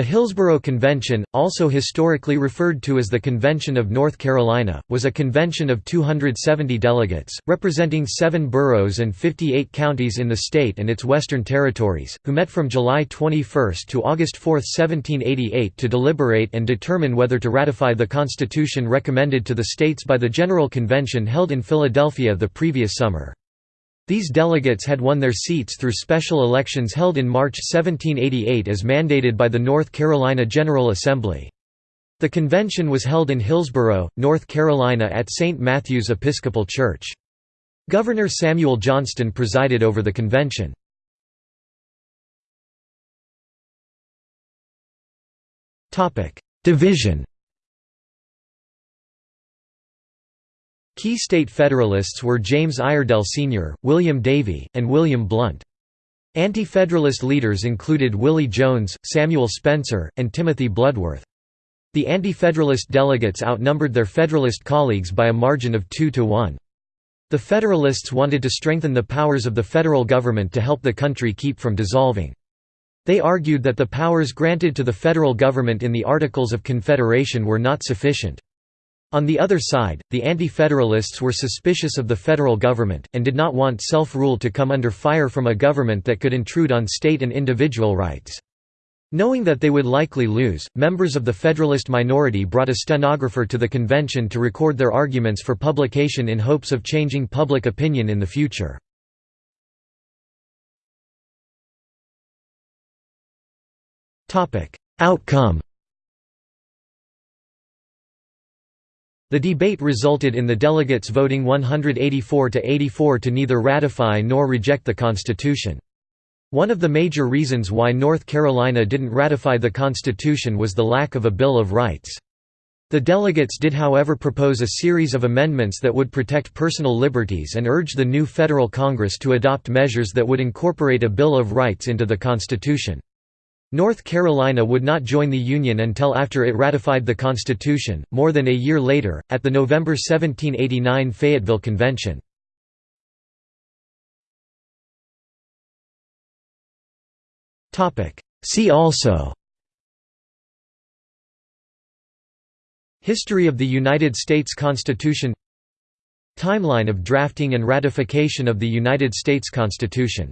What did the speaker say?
The Hillsborough Convention, also historically referred to as the Convention of North Carolina, was a convention of 270 delegates, representing seven boroughs and 58 counties in the state and its western territories, who met from July 21 to August 4, 1788 to deliberate and determine whether to ratify the constitution recommended to the states by the General Convention held in Philadelphia the previous summer. These delegates had won their seats through special elections held in March 1788 as mandated by the North Carolina General Assembly. The convention was held in Hillsborough, North Carolina at St. Matthew's Episcopal Church. Governor Samuel Johnston presided over the convention. Division Key state Federalists were James Iredell Sr., William Davie, and William Blount. Anti-Federalist leaders included Willie Jones, Samuel Spencer, and Timothy Bloodworth. The Anti-Federalist delegates outnumbered their Federalist colleagues by a margin of 2 to 1. The Federalists wanted to strengthen the powers of the federal government to help the country keep from dissolving. They argued that the powers granted to the federal government in the Articles of Confederation were not sufficient. On the other side, the Anti-Federalists were suspicious of the federal government, and did not want self-rule to come under fire from a government that could intrude on state and individual rights. Knowing that they would likely lose, members of the Federalist minority brought a stenographer to the convention to record their arguments for publication in hopes of changing public opinion in the future. Outcome The debate resulted in the delegates voting 184 to 84 to neither ratify nor reject the Constitution. One of the major reasons why North Carolina didn't ratify the Constitution was the lack of a Bill of Rights. The delegates did however propose a series of amendments that would protect personal liberties and urge the new federal Congress to adopt measures that would incorporate a Bill of Rights into the Constitution. North Carolina would not join the Union until after it ratified the Constitution, more than a year later, at the November 1789 Fayetteville Convention. See also History of the United States Constitution Timeline of drafting and ratification of the United States Constitution